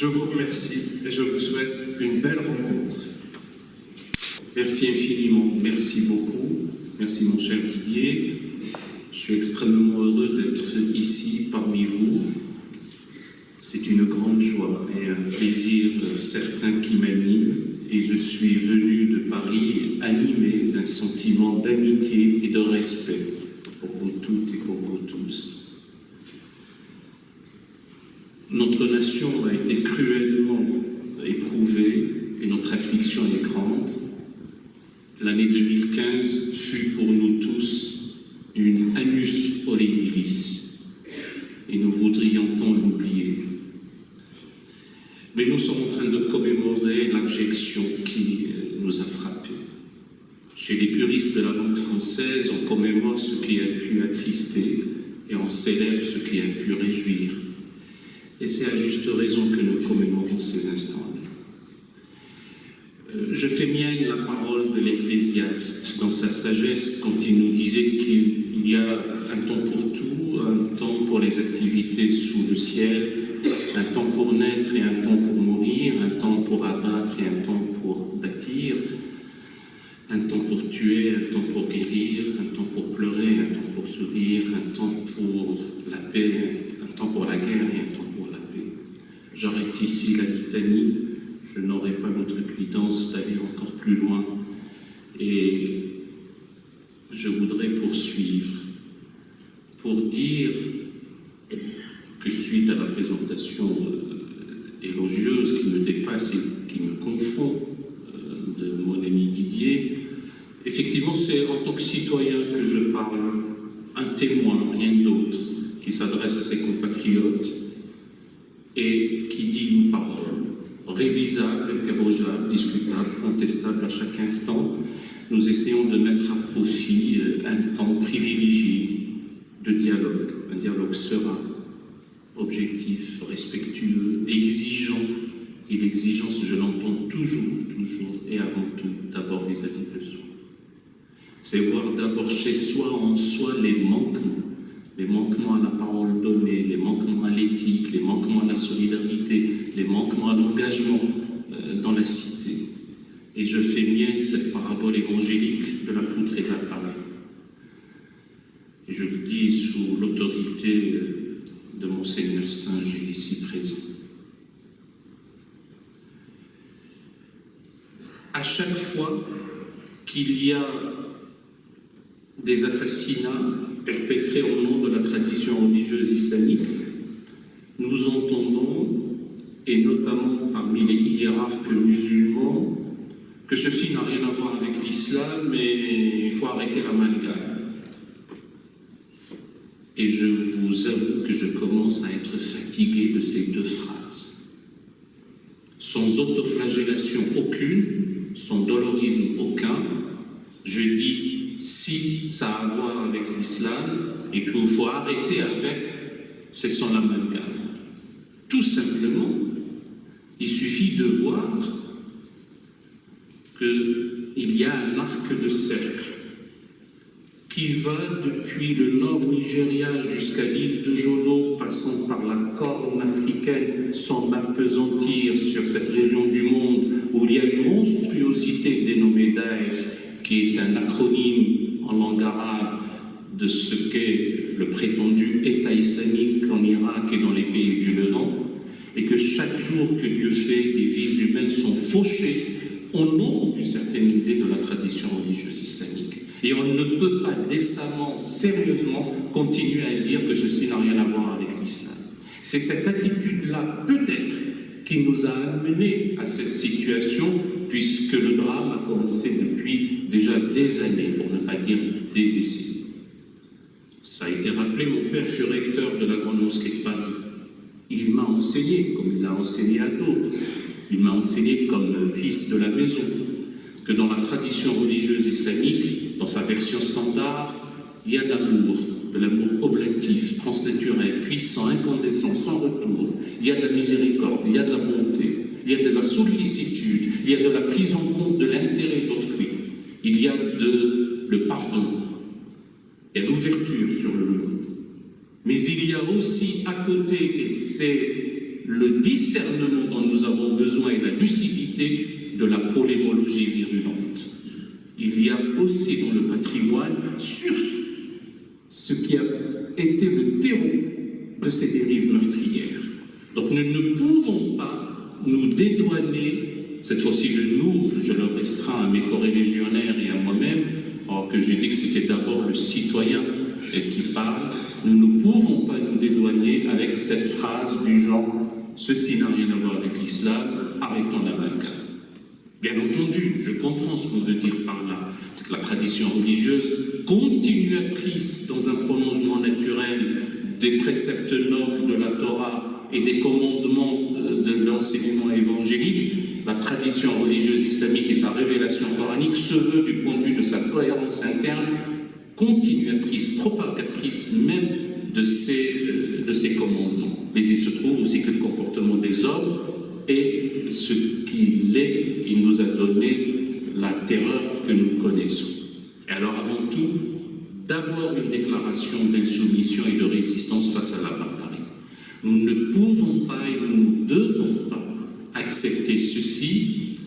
Je vous remercie et je vous souhaite une belle rencontre. Merci infiniment, merci beaucoup. Merci mon cher Didier. Je suis extrêmement heureux d'être ici parmi vous. C'est une grande joie et un plaisir certain qui m'anime et je suis venu de Paris animé d'un sentiment d'amitié et de respect pour vous toutes et pour vous tous. Notre nation a été cruellement éprouvée et notre affliction est grande. L'année 2015 fut pour nous tous une annus horribilis et nous voudrions tant l'oublier. Mais nous sommes en train de commémorer l'abjection qui euh, nous a frappés. Chez les puristes de la langue française, on commémore ce qui a pu attrister et on célèbre ce qui a pu réjouir. Et c'est à juste raison que nous commémorons ces instants. Euh, je fais mienne la parole de l'Ecclésiaste dans sa sagesse quand il nous disait qu'il y a un temps pour tout, un temps pour les activités sous le ciel, un temps pour naître et un temps pour mourir, un temps pour abattre et un temps pour bâtir, un temps pour tuer, un temps pour guérir, un temps pour pleurer, un temps pour sourire, un temps pour la paix, un temps pour la guerre et un temps J'arrête ici la litanie, je n'aurai pas notre cuidance d'aller encore plus loin. Et je voudrais poursuivre pour dire que suite à la présentation euh, élogieuse qui me dépasse et qui me confond euh, de mon ami Didier, effectivement c'est en tant que citoyen que je parle, un témoin, rien d'autre, qui s'adresse à ses compatriotes. Et qui dit une parole révisable, interrogeable, discutable, contestable à chaque instant. Nous essayons de mettre à profit euh, un temps privilégié de dialogue, un dialogue serein, objectif, respectueux, exigeant. Et l'exigence, je l'entends toujours, toujours, et avant tout, d'abord vis-à-vis de soi. C'est voir d'abord chez soi, en soi, les manquements les manquements à la parole donnée, les manquements à l'éthique, les manquements à la solidarité, les manquements à l'engagement euh, dans la cité. Et je fais mienne cette parabole évangélique de la poutre et de la. Et je le dis sous l'autorité euh, de Monseigneur Stinger ici présent. À chaque fois qu'il y a des assassinats perpétrés au nom de la tradition religieuse islamique, nous entendons, et notamment parmi les hiérarques musulmans, que ceci n'a rien à voir avec l'islam, mais il faut arrêter l'amalgame. Et je vous avoue que je commence à être fatigué de ces deux phrases. Sans autoflagellation aucune, sans dolorisme aucun, je dis si ça a à voir avec l'islam et qu'il faut arrêter avec, c'est son amalgame. Tout simplement, il suffit de voir qu'il y a un arc de cercle qui va depuis le nord Nigeria jusqu'à l'île de Jolo, passant par la corne africaine, sans m'apesantir sur cette région du monde où il y a une monstruosité dénommée Daesh qui est un acronyme en langue arabe de ce qu'est le prétendu État islamique en Irak et dans les pays du Levant, et que chaque jour que Dieu fait, des vies humaines sont fauchées au nom d'une certaine idée de la tradition religieuse islamique. Et on ne peut pas décemment, sérieusement, continuer à dire que ceci n'a rien à voir avec l'islam. C'est cette attitude-là, peut-être, qui nous a amenés à cette situation, puisque le drame a commencé depuis déjà des années, pour ne pas dire des décennies. Ça a été rappelé, mon père fut recteur de la Grande Mosquée de Paris. Il m'a enseigné, comme il l'a enseigné à d'autres, il m'a enseigné comme fils de la maison, que dans la tradition religieuse islamique, dans sa version standard, il y a de l'amour, de l'amour oblatif, transnaturel, puissant, incandescent, sans retour. Il y a de la miséricorde, il y a de la bonté, il y a de la sollicitude, il y a de la prise en compte de l'intérêt d'autrui. Il y a le pardon et l'ouverture sur le monde. Mais il y a aussi à côté, et c'est le discernement dont nous avons besoin et la lucidité de la polémologie virulente. Il y a aussi dans le patrimoine, sur ce qui a été le terreau de ces dérives meurtrières. Donc nous ne pouvons pas nous dédouaner, cette fois-ci de nous, je le restreins à mes corréligionnaires et à moi-même, alors que j'ai dit que c'était d'abord le citoyen qui parle, nous ne pouvons pas nous dédouaner avec cette phrase du genre « ceci n'a rien à voir avec l'islam, arrêtons l'amalgame ». Bien entendu, je comprends ce qu'on veut dire par là. C'est que la tradition religieuse, continuatrice dans un prolongement naturel des préceptes nobles de la Torah et des commandements euh, de l'enseignement évangélique, la tradition religieuse islamique et sa révélation coranique se veut du point de vue de sa cohérence interne continuatrice, propagatrice même de ces, euh, de ces commandements. Mais il se trouve aussi que le comportement des hommes est ce qu'il est. Il nous a donné la terreur que nous connaissons. Et alors avant tout, d'abord une déclaration d'insoumission et de résistance face à la barbarie. Nous ne pouvons pas et nous ne devons accepter ceci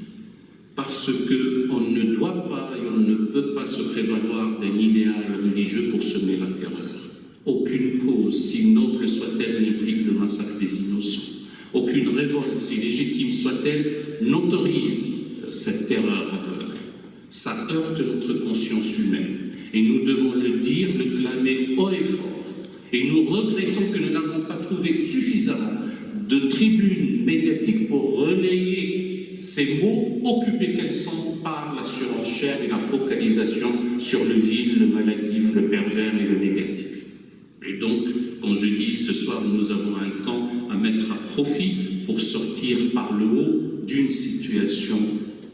parce qu'on ne doit pas et on ne peut pas se prévaloir d'un idéal religieux pour semer la terreur. Aucune cause, si noble soit-elle, n'implique le massacre des innocents. Aucune révolte, si légitime soit-elle, n'autorise cette terreur aveugle. Ça heurte notre conscience humaine. Et nous devons le dire, le clamer haut et fort. Et nous regrettons que nous n'avons pas trouvé suffisamment de tribunes médiatiques pour relayer ces mots, occupés qu'elles sont par la surenchère et la focalisation sur le vil, le maladif, le pervers et le négatif. Et donc, quand je dis ce soir, nous avons un temps à mettre à profit pour sortir par le haut d'une situation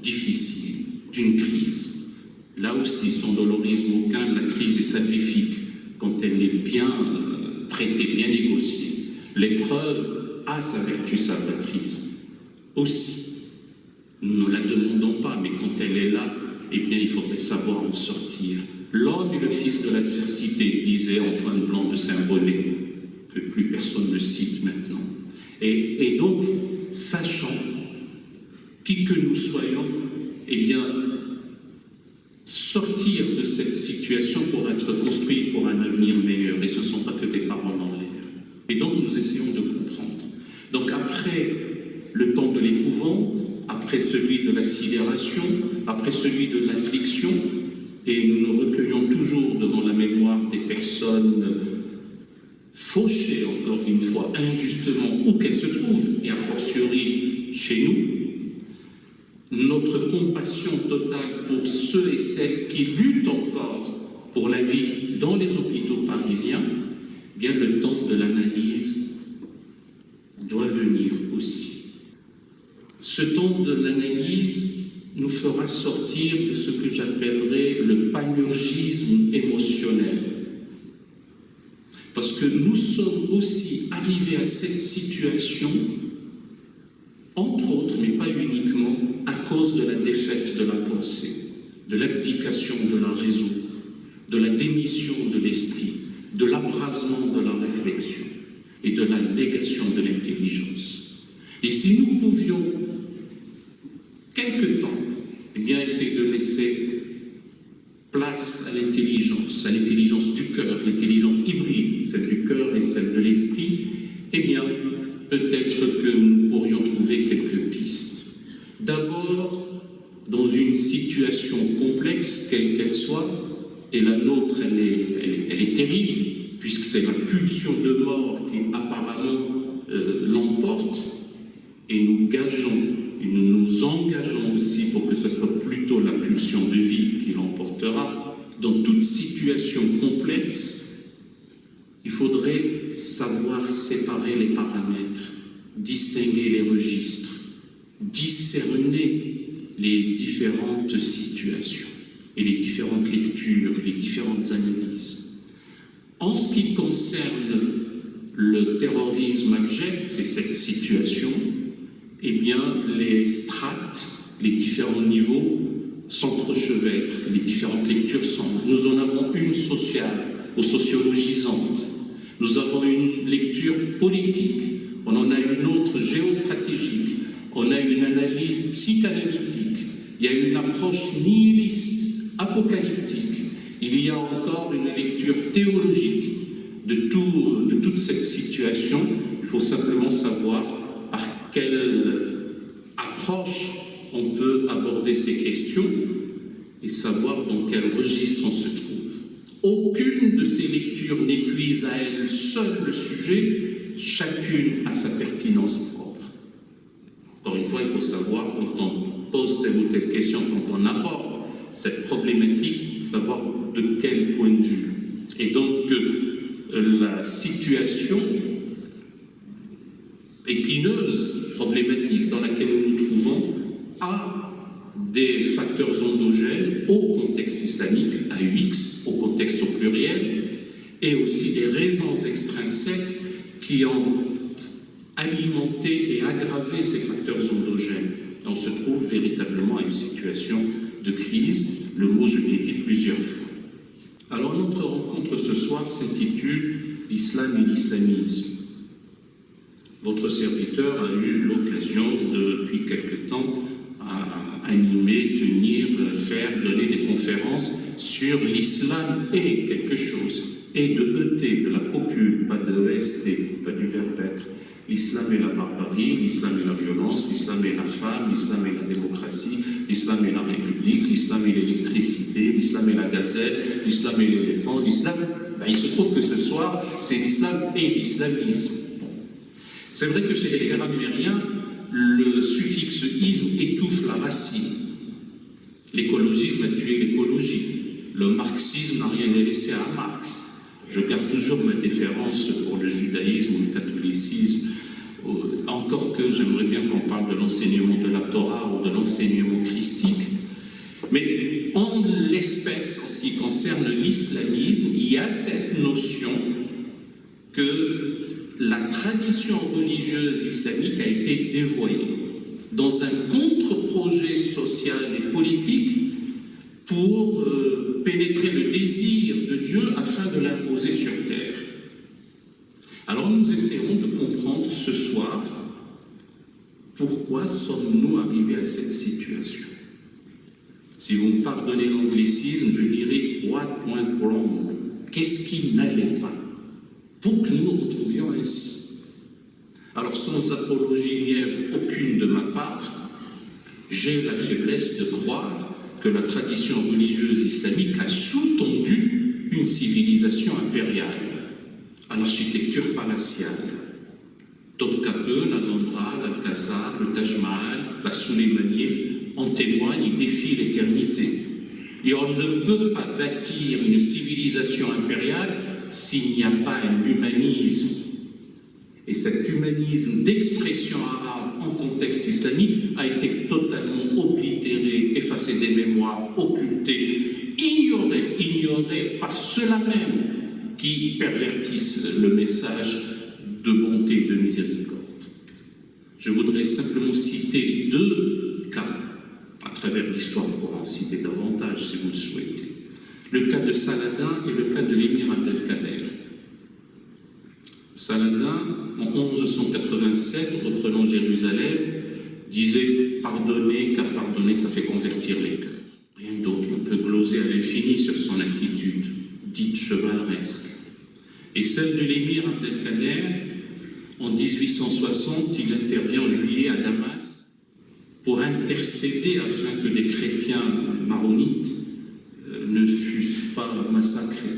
difficile, d'une crise. Là aussi, sans dolorisme aucun, la crise est salvifique quand elle est bien euh, traitée, bien négociée. L'épreuve a sa vertu salvatrice aussi. Nous ne la demandons pas, mais quand elle est là, eh bien, il faudrait savoir en sortir. L'homme est le fils de l'adversité, disait Antoine Blanc de Saint-Bonnet, que plus personne ne cite maintenant. Et, donc, sachant qui que nous soyons, eh bien, sortir de cette situation pour être construit pour un avenir meilleur. Et ce ne sont pas que des paroles en l'air. Et donc, nous essayons de. Donc, après le temps de l'épouvante, après celui de la sidération, après celui de l'affliction, et nous nous recueillons toujours devant la mémoire des personnes fauchées, encore une fois, injustement, où qu'elles se trouvent, et a fortiori chez nous, notre compassion totale pour ceux et celles qui luttent encore pour la vie dans les hôpitaux parisiens, bien le temps de l'analyse doit venir aussi. Ce temps de l'analyse nous fera sortir de ce que j'appellerais le panurgisme émotionnel. Parce que nous sommes aussi arrivés à cette situation, entre autres, mais pas uniquement, à cause de la défaite de la pensée, de l'abdication de la raison, de la démission de l'esprit, de l'abrasement de la réflexion et de la négation de l'intelligence. Et si nous pouvions, quelque temps, eh bien, essayer de laisser place à l'intelligence, à l'intelligence du cœur, l'intelligence hybride, celle du cœur et celle de l'esprit, eh bien, peut-être que nous pourrions trouver quelques pistes. D'abord, dans une situation complexe, quelle qu'elle soit, et la nôtre, elle est, elle est, terrible, puisque c'est la pulsion de mort qui apparemment euh, l'emporte, et nous gageons, et nous nous engageons aussi pour que ce soit plutôt la pulsion de vie qui l'emportera. Dans toute situation complexe, il faudrait savoir séparer les paramètres, distinguer les registres, discerner les différentes situations et les différentes lectures, les différentes analyses. En ce qui concerne le terrorisme abject et cette situation, eh bien, les strates, les différents niveaux s'entrechevêtrent, les différentes lectures sont. Nous en avons une sociale ou sociologisante. Nous avons une lecture politique on en a une autre géostratégique, on a une analyse psychanalytique, il y a une approche nihiliste, apocalyptique, il y a encore une lecture théologique de, tout, de toute cette situation. Il faut simplement savoir par quelle approche on peut aborder ces questions et savoir dans quel registre on se trouve. Aucune de ces lectures n'épuise à elle seule le sujet, chacune a sa pertinence propre. Encore une fois, il faut savoir quand on pose telle ou telle question, quand on aborde cette problématique, savoir de quel point de vue. Et donc, euh, la situation épineuse, problématique dans laquelle nous nous trouvons, a des facteurs endogènes au contexte islamique, à UX, au contexte au pluriel, et aussi des raisons extrinsèques qui ont alimenté et aggravé ces facteurs endogènes. On se trouve véritablement à une situation crise, le mot je l'ai dit plusieurs fois. Alors notre rencontre ce soir s'intitule « L'islam et l'islamisme ». Votre serviteur a eu l'occasion depuis quelque temps à animer, tenir, faire, donner des conférences sur l'islam et quelque chose, et de ET, de la copule, pas de EST, pas du verbe être. L'islam est la barbarie, l'islam est la violence, l'islam est la femme, l'islam est la démocratie, l'islam est la république, l'islam est l'électricité, l'islam est la gazelle, l'islam est l'éléphant, l'islam... Ben, il se trouve que ce soir, c'est l'islam et l'islamisme. C'est vrai que chez les grammairiens, le suffixe isme étouffe la racine. L'écologisme a tué l'écologie. Le marxisme n'a rien laissé à Marx. Je garde toujours ma déférence pour le judaïsme ou le catholicisme, encore que j'aimerais bien qu'on parle de l'enseignement de la Torah ou de l'enseignement christique. Mais en l'espèce, en ce qui concerne l'islamisme, il y a cette notion que la tradition religieuse islamique a été dévoyée dans un contre-projet social et politique pour euh, pénétrer le désir de Dieu afin de l'imposer sur terre. Alors nous essayons de comprendre ce soir pourquoi sommes-nous arrivés à cette situation. Si vous me pardonnez l'anglicisme, je dirais « what went wrong » Qu'est-ce qui n'allait pas? Pour que nous nous retrouvions ainsi Alors sans apologie nièvre aucune de ma part, j'ai la faiblesse de croire que la tradition religieuse islamique a sous-tendu une civilisation impériale à l'architecture palatiale. Topkapi, la Nombra, l'Alcazar, le Taj Mahal, la Soleimanier en témoignent et défient l'éternité. Et on ne peut pas bâtir une civilisation impériale s'il n'y a pas un humanisme. Et cet humanisme d'expression arabe en contexte islamique a été totalement oblitéré, effacé des mémoires, occulté, ignoré, ignoré par ceux-là même qui pervertissent le message de bonté et de miséricorde. Je voudrais simplement citer deux cas à travers l'histoire, pour en citer davantage si vous le souhaitez le cas de Saladin et le cas de l'émir Abdelkader. Saladin, en 1187, reprenant Jérusalem, disait « pardonner, car pardonner, ça fait convertir les cœurs ». Rien d'autre, on peut gloser à l'infini sur son attitude, dite chevaleresque. Et celle de l'émir Abdelkader, en 1860, il intervient en juillet à Damas pour intercéder afin que des chrétiens maronites ne fussent pas massacrés.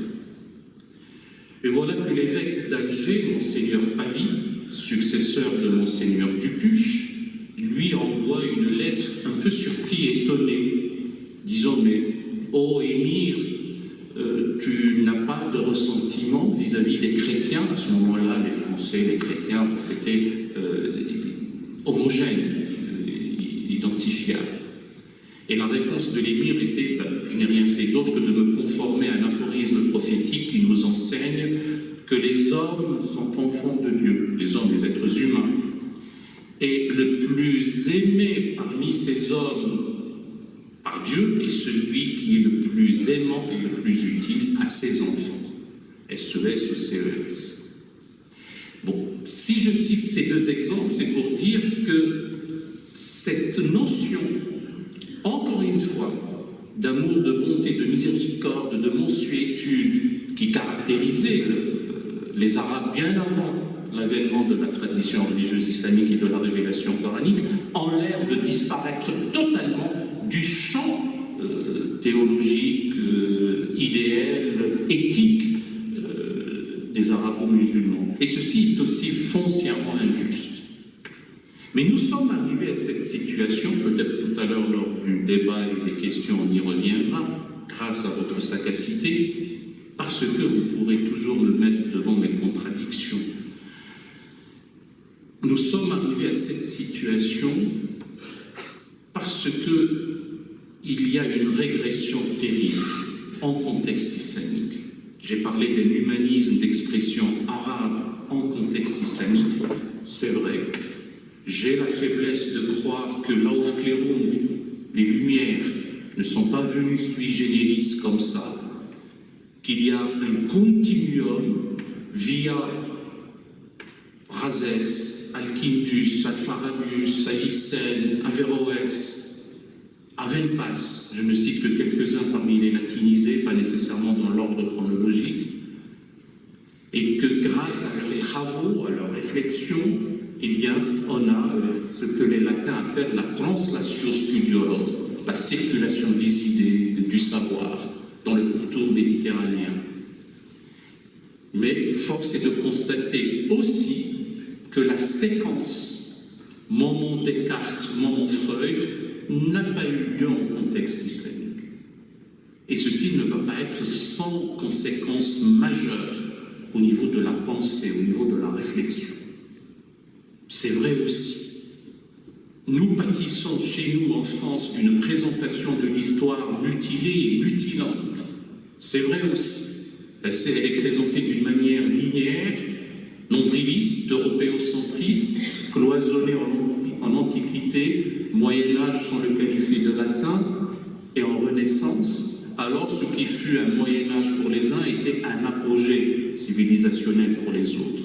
Et voilà que l'évêque d'Alger, Monseigneur Pavie, successeur de Monseigneur Dupuche, surpris étonné, disant « Mais, ô émir, euh, tu n'as pas de ressentiment vis-à-vis des chrétiens ?» À ce moment-là, les Français, les chrétiens, c'était euh, homogène, euh, identifiable. Et la réponse de l'émir était ben, Je n'ai rien fait d'autre que de me conformer à un aphorisme prophétique qui nous enseigne que les hommes sont enfants de Dieu, les hommes, les êtres humains. Et le plus aimé parmi ces hommes par Dieu est celui qui est le plus aimant et le plus utile à ses enfants. SES ou CES. Bon, si je cite ces deux exemples, c'est pour dire que cette notion, encore une fois, d'amour, de bonté, de miséricorde, de mensuétude qui caractérisait les Arabes bien avant l'avènement de la tradition religieuse islamique et de la révélation coranique, en l'air de disparaître totalement du champ euh, théologique, euh, idéal, éthique euh, des arabo-musulmans. Et ceci est aussi foncièrement injuste. Mais nous sommes arrivés à cette situation, peut-être tout à l'heure lors du débat et des questions, on y reviendra, grâce à votre sagacité, parce que vous pourrez toujours me mettre devant mes contradictions. Nous sommes arrivés à cette situation parce que il y a une régression terrible en contexte islamique. J'ai parlé d'un humanisme d'expression arabe en contexte islamique, c'est vrai, j'ai la faiblesse de croire que l'Aufklärung, les Lumières, ne sont pas venues sui generis comme ça, qu'il y a un continuum via Razès, Al-Quintus, Al-Farabius, Avicenne, Averroès, Avenpas, je ne cite que quelques-uns parmi les latinisés, pas nécessairement dans l'ordre chronologique, et que grâce à ces travaux, à leurs réflexions, eh bien, on a ce que les latins appellent la translatio studiorum, la circulation des idées, du savoir dans le pourtour méditerranéen. Mais force est de constater aussi que la séquence moment Descartes, moment Freud n'a pas eu lieu en contexte islamique. Et ceci ne va pas être sans conséquences majeures au niveau de la pensée, au niveau de la réflexion c'est vrai aussi. Nous pâtissons chez nous en France d'une présentation de l'histoire mutilée et mutilante. C'est vrai aussi. Elle est présentée d'une manière linéaire, nombriliste, européocentriste, cloisonnée en, Antiquité, Moyen-Âge sans le qualifier de latin, et en Renaissance, alors ce qui fut un Moyen-Âge pour les uns était un apogée civilisationnel pour les autres.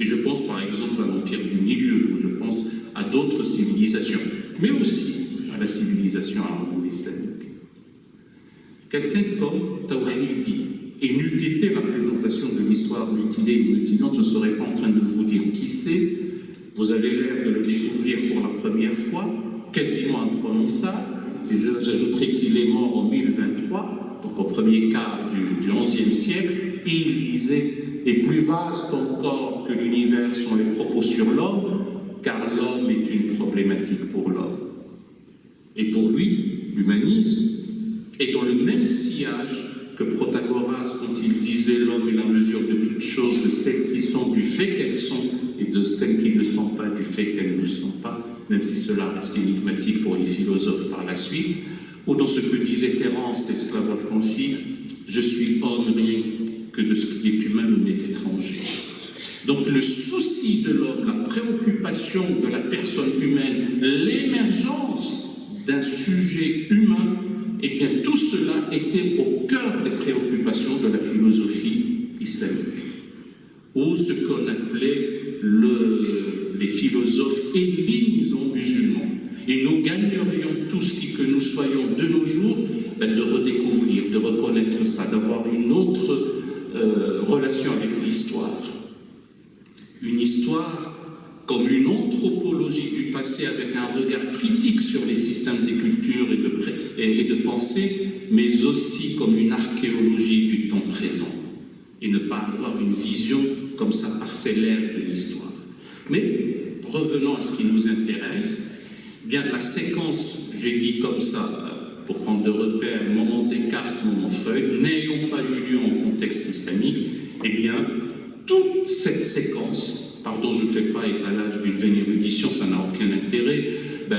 Et je pense par exemple à l'Empire du Milieu, ou je pense à d'autres civilisations, mais aussi à la civilisation arabo-islamique. Quelqu'un comme Tawhidi, et n'eût été la présentation de l'histoire mutilée et mutilante, je ne serais pas en train de vous dire qui c'est, vous avez l'air de le découvrir pour la première fois, quasiment imprononçable, j'ajouterai qu'il est mort en 1023, donc au premier quart du, du XIe siècle, et il disait et plus vaste encore que l'univers sont les propos sur l'homme, car l'homme est une problématique pour l'homme. Et pour lui, l'humanisme est dans le même sillage que Protagoras quand il disait l'homme est la mesure de toutes choses, de celles qui sont du fait qu'elles sont et de celles qui ne sont pas du fait qu'elles ne sont pas, même si cela reste énigmatique pour les philosophes par la suite, ou dans ce que disait Terence, l'esclave affranchi, je suis homme rien que de ce qui est humain me m'est étranger. Donc le souci de l'homme, la préoccupation de la personne humaine, l'émergence d'un sujet humain, et bien tout cela était au cœur des préoccupations de la philosophie islamique. Ou ce qu'on appelait le, les philosophes hellénisants musulmans. Et nous gagnerions tous qui que nous soyons de nos jours ben, de redécouvrir, de reconnaître ça, d'avoir une autre euh, relation avec l'histoire. Une histoire comme une anthropologie du passé avec un regard critique sur les systèmes des cultures et de, pensée, mais aussi comme une archéologie du temps présent, et ne pas avoir une vision comme ça parcellaire de l'histoire. Mais revenons à ce qui nous intéresse, bien la séquence, j'ai dit comme ça, pour prendre de repères, moment Descartes, moment Freud, n'ayant pas eu lieu en contexte islamique, eh bien, toute cette séquence, pardon, je ne fais pas étalage d'une vaine érudition, ça n'a aucun intérêt, ben,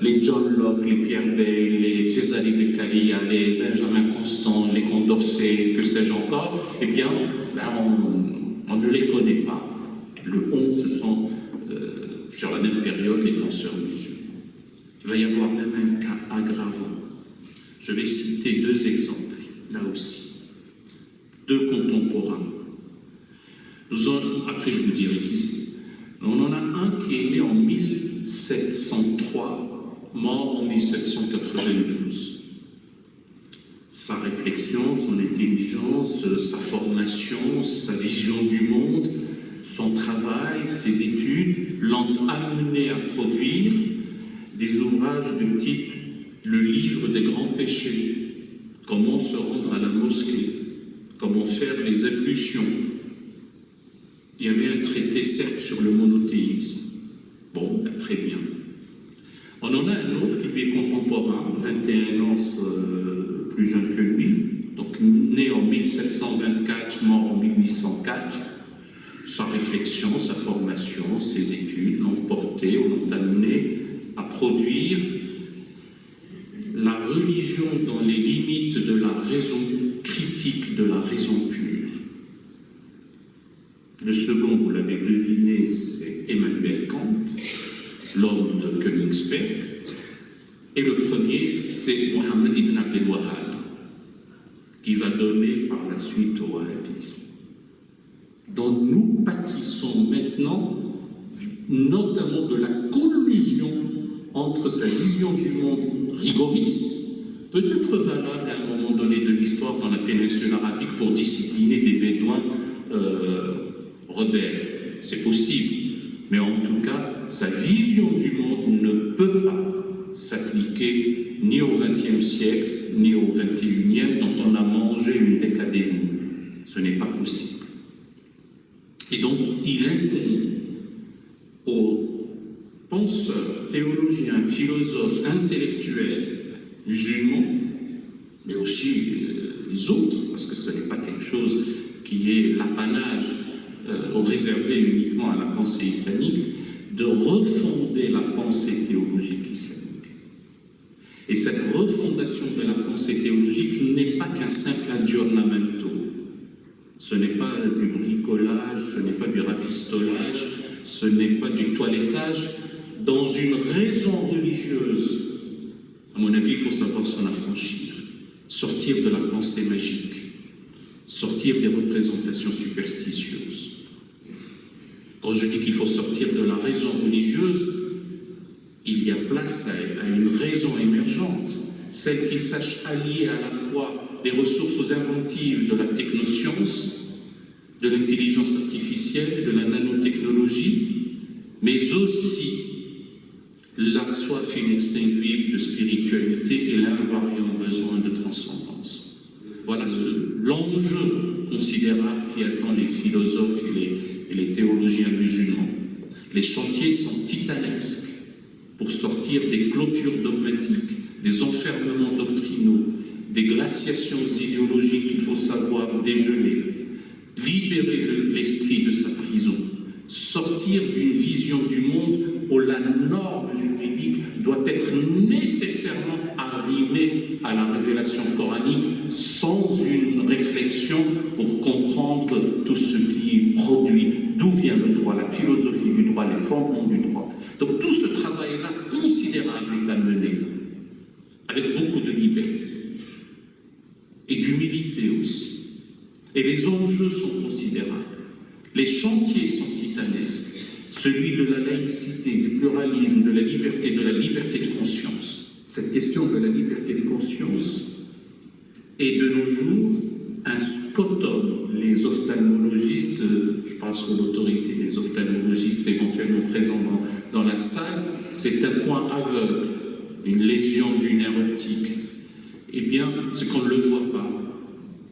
les John Locke, les Pierre Bayle, les Cesare Beccaria, les Benjamin Constant, les Condorcet, que sais-je encore, eh bien, ben, on, ne les connaît pas. Le on, ce sont, euh, sur la même période, les penseurs musulmans. Il va y avoir même un cas aggravant je vais citer deux exemples, là aussi, deux contemporains. Après je vous dirai qui c'est. On en a un qui est né en 1703, mort en 1792. Sa réflexion, son intelligence, sa formation, sa vision du monde, son travail, ses études l'ont amené à produire des ouvrages de type le livre des grands péchés, comment se rendre à la mosquée, comment faire les ablutions? Il y avait un traité, certes, sur le monothéisme. Bon, très bien. On en a un autre qui lui est contemporain, 21 ans euh, plus jeune que lui, donc né en 1724, mort en 1804. Sa réflexion, sa formation, ses études l'ont porté, l'ont amené à produire la religion dans les limites de la raison critique, de la raison pure. Le second, vous l'avez deviné, c'est Emmanuel Kant, l'homme de Königsberg. Et le premier, c'est Mohammed ibn Abdel Wahhab, qui va donner par la suite au wahhabisme, dont nous pâtissons maintenant, notamment de la collusion entre sa vision du monde rigoriste, peut-être valable à un moment donné de l'histoire dans la péninsule arabique pour discipliner des bédouins euh, C'est possible. Mais en tout cas, sa vision du monde ne peut pas s'appliquer ni au XXe siècle, ni au XXIe, dont on a mangé une décadémie. Ce n'est pas possible. Et donc, il incombe aux penseurs, théologiens, philosophes, intellectuels, musulmans, mais aussi euh, les autres, parce que ce n'est pas quelque chose qui est l'apanage euh, réservé uniquement à la pensée islamique, de refonder la pensée théologique islamique. Et cette refondation de la pensée théologique n'est pas qu'un simple aggiornamento. Ce n'est pas du bricolage, ce n'est pas du rafistolage, ce n'est pas du toilettage, dans une raison religieuse, à mon avis, il faut savoir s'en affranchir, sortir de la pensée magique, sortir des représentations superstitieuses. Quand je dis qu'il faut sortir de la raison religieuse, il y a place à, une raison émergente, celle qui sache allier à la fois les ressources inventives de la technoscience, de l'intelligence artificielle, de la nanotechnologie, mais aussi la soif inextinguible de spiritualité et l'invariant besoin de transcendance. Voilà l'enjeu considérable qui attend les philosophes et les, théologiens musulmans. Les chantiers sont titanesques pour sortir des clôtures dogmatiques, des enfermements doctrinaux, des glaciations idéologiques qu'il faut savoir dégeler, libérer l'esprit de sa prison, sortir d'une vision du monde où la norme juridique doit être nécessairement arrimée à la révélation coranique sans une réflexion pour comprendre tout ce qui produit, d'où vient le droit, la philosophie du droit, les fondements du droit. Donc tout ce travail-là considérable est à mener, avec beaucoup de liberté et d'humilité aussi. Et les enjeux sont considérables. Les chantiers sont titanesques, celui de la laïcité, du pluralisme, de la liberté, de la liberté de conscience. Cette question de la liberté de conscience est de nos jours un scotum. Les ophtalmologistes, je parle sous l'autorité des ophtalmologistes éventuellement présents dans, dans la salle, c'est un point aveugle, une lésion du nerf optique. Eh bien, c'est qu'on ne le voit pas.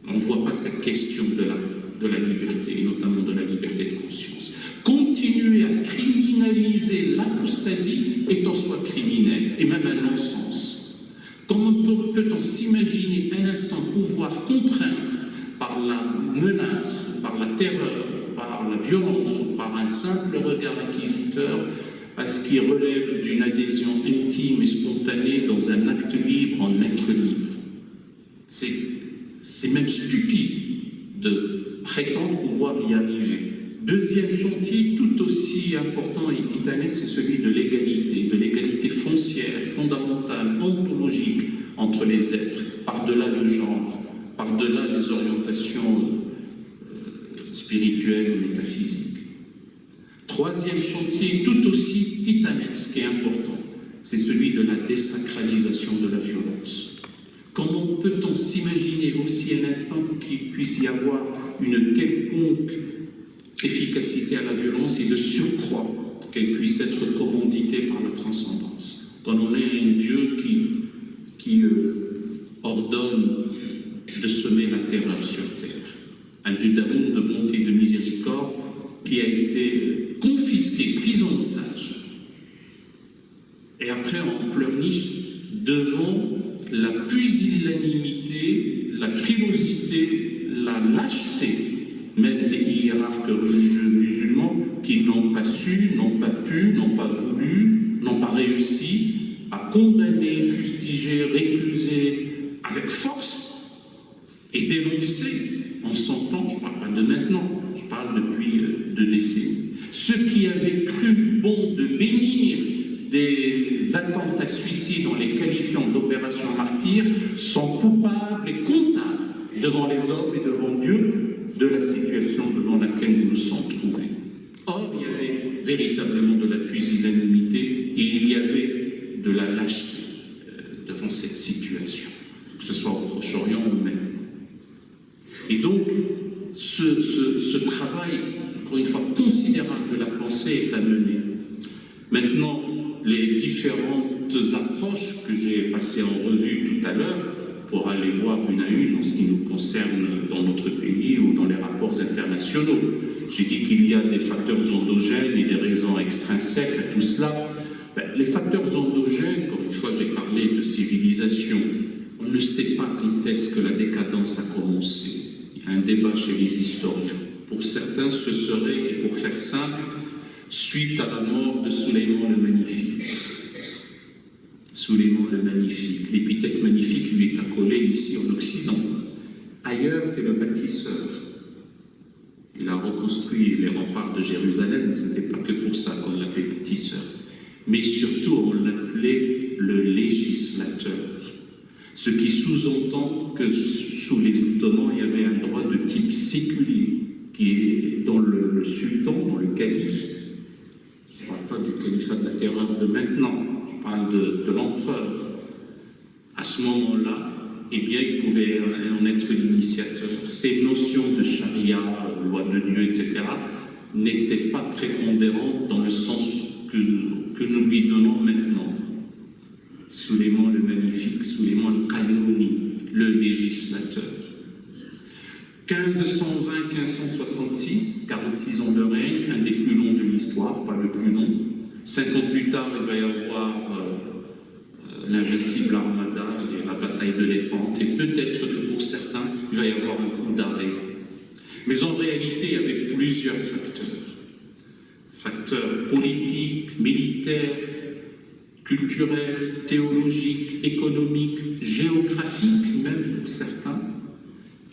On ne voit pas cette question de la de la liberté, et notamment de la liberté de conscience. Continuer à criminaliser l'apostasie est en soi criminel, et même un non-sens. Comment peut-on s'imaginer un instant pouvoir contraindre par la menace, par la terreur, par la violence ou par un simple regard inquisiteur à ce qui relève d'une adhésion intime et spontanée dans un acte libre en être libre C'est même stupide de prétendent pouvoir y arriver. Deuxième chantier, tout aussi important et titanesque, c'est celui de l'égalité, de l'égalité foncière, fondamentale, ontologique entre les êtres, par-delà le genre, par-delà les orientations euh, spirituelles ou métaphysiques. troisième chantier, tout aussi titanesque et important, c'est celui de la désacralisation de la violence. Comment peut-on s'imaginer aussi un instant qu'il puisse y avoir une quelconque efficacité à la violence et de surcroît qu'elle puisse être commanditée par la transcendance? Quand on est un Dieu qui, euh, ordonne de semer la terreur sur terre, un Dieu d'amour, de bonté, de miséricorde qui a été confisqué, pris en otage, et après en pleurniche devant la pusillanimité, la frilosité, la lâcheté, même des hiérarques religieux musulmans qui n'ont pas su, n'ont pas pu, n'ont pas voulu, n'ont pas réussi à condamner, fustiger, récuser avec force et dénoncer en son temps, je ne parle pas de maintenant, je parle depuis deux décennies. Ceux qui avaient cru bon de bénir des attentats suicides en les qualifiant d'opérations martyrs sont coupables et comptables devant les hommes et devant Dieu de la situation devant laquelle nous nous sommes trouvés. Or, il y avait véritablement de la pusillanimité et il y avait de la lâcheté euh, devant cette situation, que ce soit au Proche-Orient ou maintenant. Et donc, ce, ce, ce travail, encore une fois, considérable de la pensée est à mener. Maintenant, les différentes approches que j'ai passées en revue tout à l'heure, pour aller voir une à une en ce qui nous concerne dans notre pays ou dans les rapports internationaux. J'ai dit qu'il y a des facteurs endogènes et des raisons extrinsèques à tout cela. Ben, les facteurs endogènes, encore une fois j'ai parlé de civilisation, on ne sait pas quand est-ce que la décadence a commencé. Il y a un débat chez les historiens. Pour certains, ce serait, et pour faire simple, suite à la mort de Suleiman le Magnifique. Suleiman le Magnifique, l'épithète magnifique lui est accolée ici en Occident. Ailleurs, c'est le bâtisseur. Il a reconstruit les remparts de Jérusalem, ce n'était pas que pour ça qu'on l'appelait bâtisseur. Mais surtout, on l'appelait le législateur. Ce qui sous-entend que sous les Ottomans, il y avait un droit de type séculier, qui est dans le sultan, dans le calife, je ne parle pas du califat de la terreur de maintenant, je parle de, l'empereur. À ce moment-là, eh bien, il pouvait en être l'initiateur. Ces notions de charia, loi de Dieu, etc., n'étaient pas prépondérantes dans le sens que, que nous lui donnons maintenant. Suleiman le Magnifique, Suleiman le Kanouni, le législateur. 1520-1566, 46 ans de règne, un des plus longs de l'histoire, pas le plus long. Cinq ans plus tard, il va y avoir euh, l'invincible armada et la bataille de l'épante, et peut-être que pour certains, il va y avoir un coup d'arrêt. Mais en réalité, il y avait plusieurs facteurs. Facteurs politiques, militaires, culturels, théologiques, économiques, géographiques, même pour certains.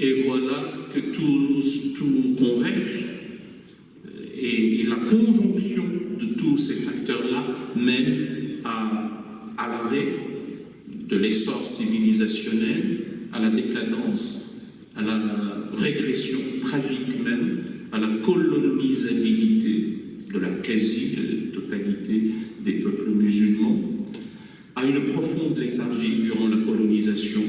Et voilà que tout, converge. Et, et, la conjonction de tous ces facteurs-là mène à, à l'arrêt de l'essor civilisationnel, à la décadence, à la régression tragique même, à la colonisabilité de la quasi-totalité des peuples musulmans, à une profonde léthargie durant la colonisation,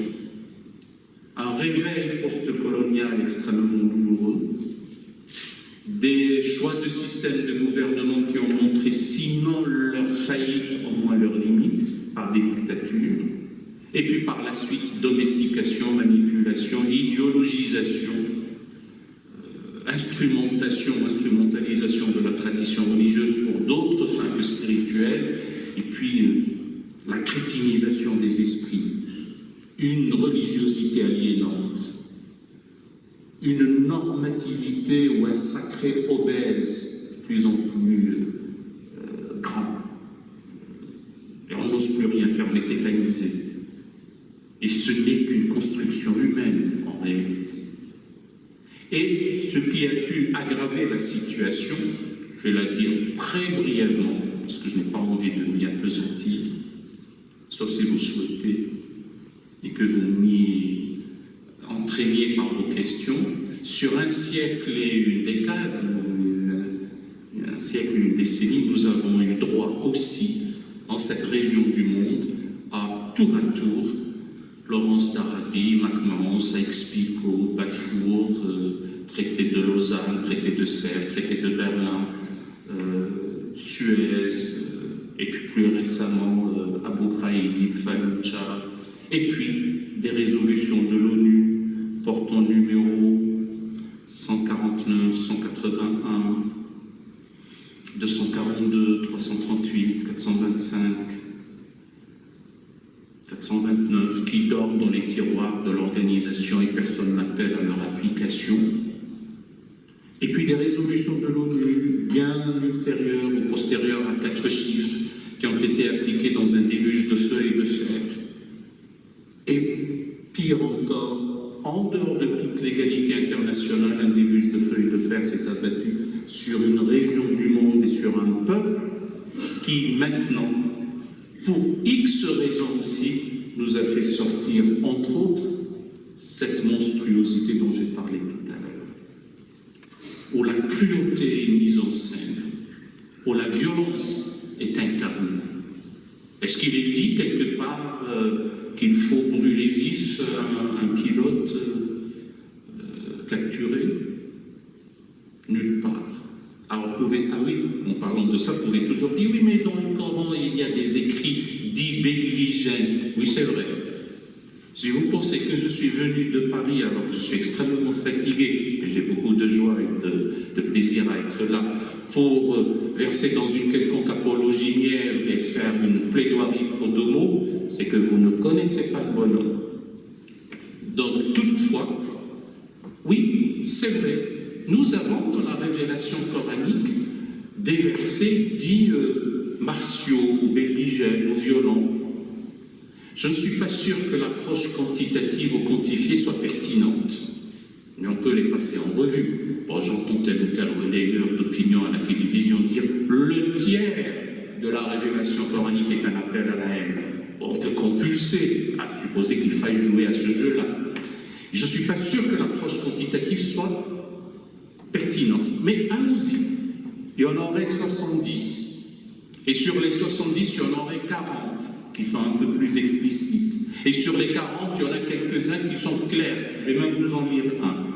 réveil post-colonial extrêmement douloureux, des choix de système de gouvernement qui ont montré, sinon leur faillite, au moins leurs limites, par des dictatures, et puis par la suite, domestication, manipulation, idéologisation, euh, instrumentation, instrumentalisation de la tradition religieuse pour d'autres fins que spirituelles, et puis euh, la crétinisation des esprits, une religiosité aliénante, une normativité ou un sacré obèse plus en plus euh, grand. Et on n'ose plus rien faire, on est tétanisé. Et ce n'est qu'une construction humaine en réalité. Et ce qui a pu aggraver la situation, je vais la dire très brièvement, parce que je n'ai pas envie de m'y appesantir, sauf si vous souhaitez, et que vous m'y entraîniez par vos questions, sur un siècle et une décade, un siècle, une décennie, nous avons eu droit aussi, dans cette région du monde, à tour à tour Laurence d'Arabie, MacMahon, Sykes-Picot, Balfour, euh, traité de Lausanne, traité de Sèvres, traité de Berlin, euh, Suez, euh, et puis plus récemment Abu Ghraib, Fallujah, et puis des résolutions de l'ONU portant numéro 149, 181, 242, 338, 425, 429 qui dorment dans les tiroirs de l'organisation et personne n'appelle à leur application. Et puis des résolutions de l'ONU bien ultérieures ou postérieures à quatre chiffres qui ont été appliquées dans un déluge de feu et de fer. Pire encore, en dehors de toute l'égalité internationale, un déluge de feu et de fer s'est abattu sur une région du monde et sur un peuple qui maintenant pour X raisons aussi, nous a fait sortir, entre autres, cette monstruosité dont j'ai parlé tout à l'heure, où la cruauté est mise en scène, où la violence est incarnée. Est-ce qu'il est dit quelque part euh, qu'il faut brûler vif un, pilote euh, capturé Nulle part. Alors, vous pouvez, ah oui, en parlant de ça, vous pouvez toujours dire, oui, mais dans le Coran, il y a des écrits dits belligènes. Oui, c'est vrai. Si vous pensez que je suis venu de Paris alors que je suis extrêmement fatigué, et j'ai beaucoup de joie et de, plaisir à être là, pour euh, verser dans une quelconque apologie mièvre et faire une plaidoirie pro domo, c'est que vous ne connaissez pas le bonhomme. Donc, toutefois, oui, c'est vrai, nous avons dans la révélation coranique des versets dits euh, martiaux, ou belligènes, ou violents. Je ne suis pas sûr que l'approche quantitative ou quantifiée soit pertinente, mais on peut les passer en revue. Bon, j'entends tel ou tel relayeur d'opinion à la télévision dire le tiers de la révélation coranique est un appel à la haine. on peut compulser, à supposer qu'il faille jouer à ce jeu-là. Je ne suis pas sûr que l'approche quantitative soit pertinente. Mais allons-y. Il y en aurait 70. Et sur les 70, il y en aurait 40 qui sont un peu plus explicites. Et sur les 40, il y en a quelques-uns qui sont clairs. Je vais même vous en lire un.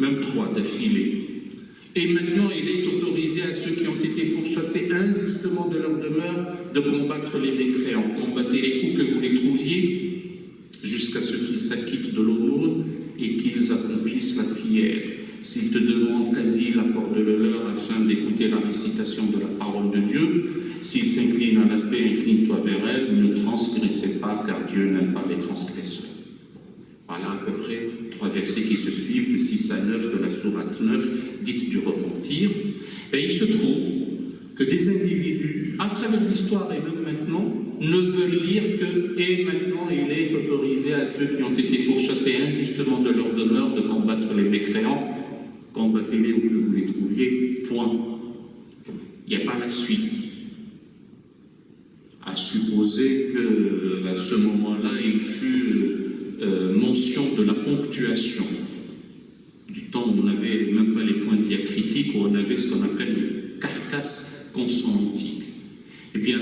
Même trois d'affilée. Et maintenant, il est autorisé à ceux qui ont été pourchassés injustement de leur demeure de combattre les mécréants. Combattez-les où que vous les trouviez, jusqu'à ce qu'ils s'acquittent de l'aumône et qu'ils accomplissent la prière. S'ils te demandent asile, accorde-le leur afin d'écouter la récitation de la parole de Dieu. S'ils s'inclinent à la paix, incline-toi vers elle. Ne transgressez pas, car Dieu n'aime pas les transgresseurs. Voilà à peu près trois versets qui se suivent de 6 à 9 de la sourate 9, dite du repentir. Et il se trouve que des individus, à travers l'histoire et même maintenant, ne veulent lire que « et maintenant il est autorisé à ceux qui ont été pourchassés injustement de leur demeure de combattre les mécréants combattez-les où que vous les trouviez, point. Il n'y a pas la suite. À supposer qu'à ce moment-là, il fut de la ponctuation, du temps où on n'avait même pas les points diacritiques, où on avait ce qu'on appelle les carcasses consonantiques. Eh bien,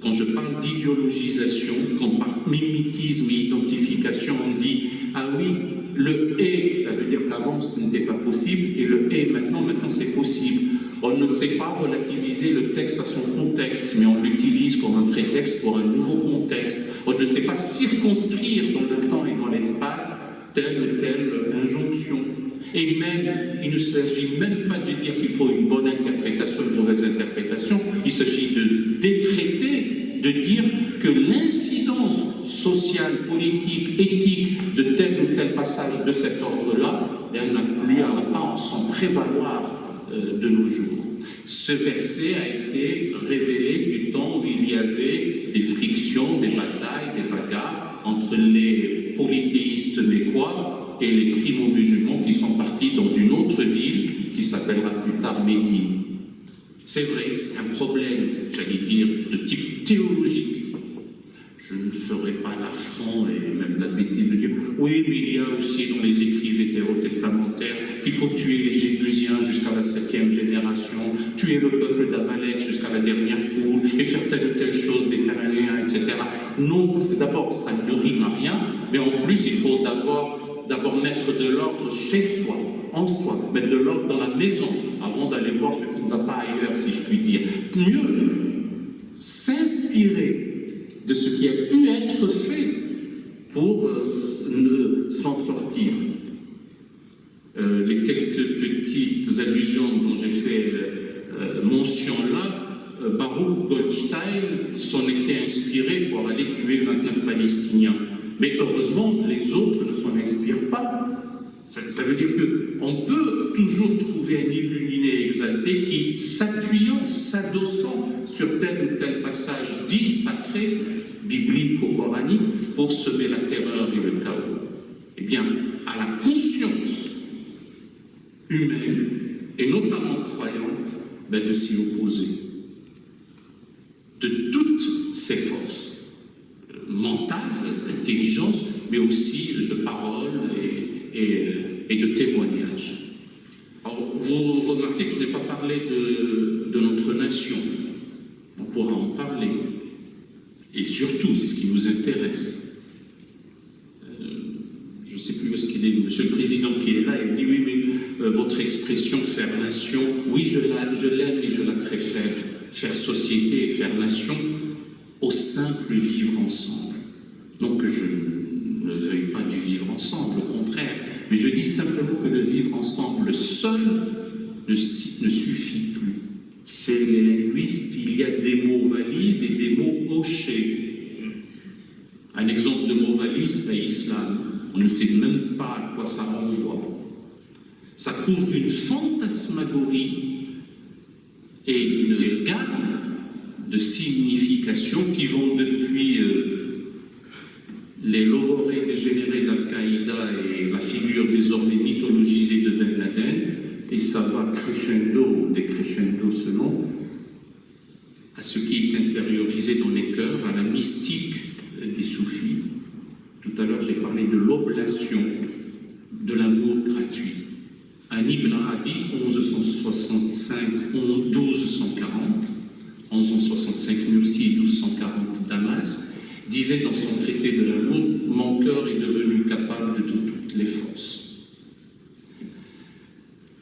quand je parle d'idéologisation, quand par mimétisme et identification, on dit « Ah oui, le « et », ça veut dire qu'avant ce n'était pas possible, et le « et » maintenant, maintenant c'est possible. On ne sait pas relativiser le texte à son contexte, mais on l'utilise comme un prétexte pour un nouveau contexte. On ne sait pas circonscrire dans le temps et dans l'espace telle ou telle injonction. Et même, il ne s'agit même pas de dire qu'il faut une bonne interprétation, une mauvaise interprétation, il s'agit de décréter, de dire que l'incidence sociale, politique, éthique de tel ou tel passage de cet ordre-là, n'a plus à pas s'en prévaloir de nos jours. Ce verset a été révélé du temps où il y avait des frictions, des batailles, des bagarres entre les polythéistes mécois et les primo-musulmans qui sont partis dans une autre ville qui s'appellera plus tard Médine. C'est vrai, c'est un problème, j'allais dire, de type théologique. Je ne ferai pas l'affront et même la bêtise de dire oui, mais il y a aussi dans les écrits vétérotestamentaires qu'il faut tuer les Jébusiens jusqu'à la septième génération, tuer le peuple d'Amalek jusqu'à la dernière poule et faire telle ou telle chose des Cananéens, etc. Non, parce que d'abord, ça ne rime à rien, mais en plus, il faut d'abord mettre de l'ordre chez soi, en soi, mettre de l'ordre dans la maison, avant d'aller voir ce qui ne va pas ailleurs, si je puis dire. Mieux, s'inspirer de ce qui a pu être fait pour euh, s'en sortir. Euh, les quelques petites allusions dont j'ai fait euh, mention là, Baruch Goldstein s'en était inspiré pour aller tuer 29 Palestiniens. Mais heureusement, les autres ne s'en inspirent pas. Ça, veut dire qu'on peut toujours trouver un illuminé exalté qui, s'appuyant, s'adossant sur tel ou tel passage dit sacré, biblique ou coranique, pour semer la terreur et le chaos. Eh bien, à la conscience humaine, et notamment croyante, ben de s'y opposer. De toutes ses forces euh, mentales, d'intelligence, mais aussi de parole et, et, et de témoignage. Alors, vous remarquez que je n'ai pas parlé de, notre nation. On pourra en parler. Et surtout, c'est ce qui nous intéresse. Euh, je ne sais plus où est-ce qu'il est, Monsieur le Président qui est là, il dit oui, mais euh, votre expression faire nation, oui, je l'aime et je la préfère. Faire société et faire nation au simple vivre ensemble. Que je ne veuille pas du vivre ensemble, au mais je dis simplement que le vivre ensemble seul ne, suffit plus. Chez les linguistes, il y a des mots valises et des mots hochés. Un exemple de mot valise, ben, islam. On ne sait même pas à quoi ça renvoie. Ça couvre une fantasmagorie et une gamme de significations qui vont depuis euh, les logorées dégénérés d'Al-Qaïda et la figure désormais mythologisée de Ben Laden, et ça va crescendo, décrescendo selon, à ce qui est intériorisé dans les cœurs, à la mystique des soufis. Tout à l'heure, j'ai parlé de l'oblation, de l'amour gratuit. Un Ibn Arabi, 1165, 1240, 1165 Nursi, 1240 Damas, disait dans son traité de l'amour, mon cœur est devenu capable de toutes les forces.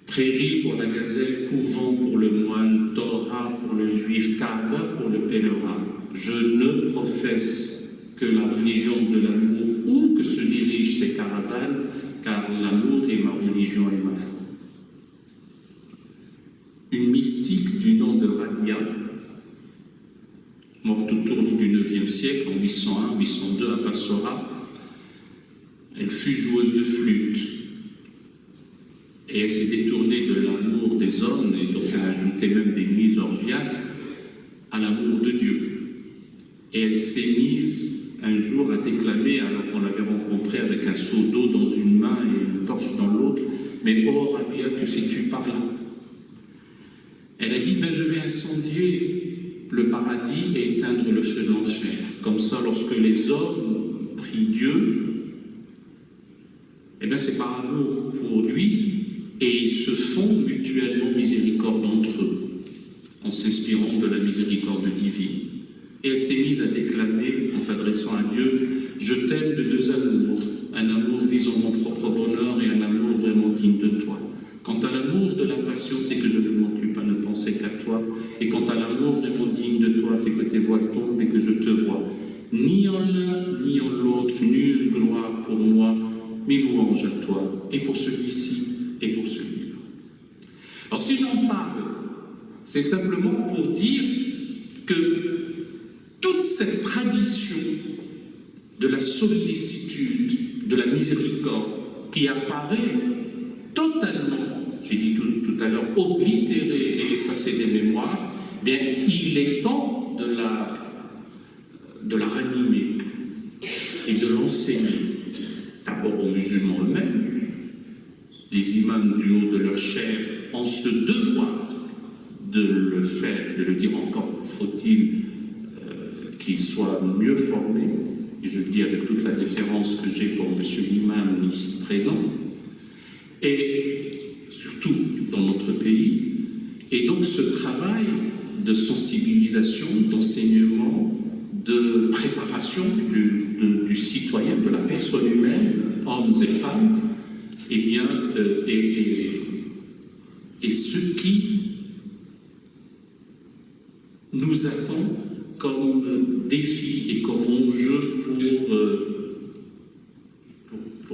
Prairie pour la gazelle, couvent pour le moine, Torah pour le juif, Kaaba pour le pèlerin. Je ne professe que la religion de l'amour où que se dirigent ces caravanes, car l'amour est ma religion et ma foi. Une mystique du nom de Radia, morte au tournant du IXe siècle, en 801-802 à Passora, elle fut joueuse de flûte, et elle s'est détournée de l'amour des hommes, et donc elle ajoutait même des mises orgiaques, à l'amour de Dieu. Et elle s'est mise un jour à déclamer, alors qu'on l'avait rencontrée avec un seau d'eau dans une main et une torche dans l'autre, mais oh Rabia, que fais-tu par là? Elle a dit, ben je vais incendier le paradis et éteindre le feu de l'enfer. Comme ça, lorsque les hommes prient Dieu, eh bien c'est par amour pour lui et ils se font mutuellement miséricorde entre eux, en s'inspirant de la miséricorde divine. Et elle s'est mise à déclamer, en s'adressant à Dieu, « Je t'aime de deux amours, un amour visant mon propre bonheur et un amour vraiment digne de toi. Quant à l'amour de la passion, c'est que je ne m'occupe à ne penser qu'à toi. Et quant à l'amour vraiment digne de toi, c'est que tes voiles tombent et que je te vois. Ni en l'un, ni en l'autre, nulle gloire pour moi, mais louange à toi. Et pour celui-ci, et pour celui-là. Alors si j'en parle, c'est simplement pour dire que toute cette tradition de la sollicitude, de la miséricorde, qui apparaît totalement, j'ai dit tout, tout, à l'heure, oblitérée et effacée des mémoires, bien, il est temps de la, de la ranimer et de l'enseigner, d'abord aux musulmans eux-mêmes, les imams du haut de leur chair ont ce devoir de le faire, de le dire encore, faut-il euh, qu'ils soient mieux formés, et je le dis avec toute la déférence que j'ai pour M. l'imam ici présent, et surtout dans notre pays. Et donc ce travail de sensibilisation, d'enseignement, de préparation du, citoyen, de la personne humaine, hommes et femmes, eh bien, euh, et, ce qui nous attend comme défi et comme enjeu pour, euh,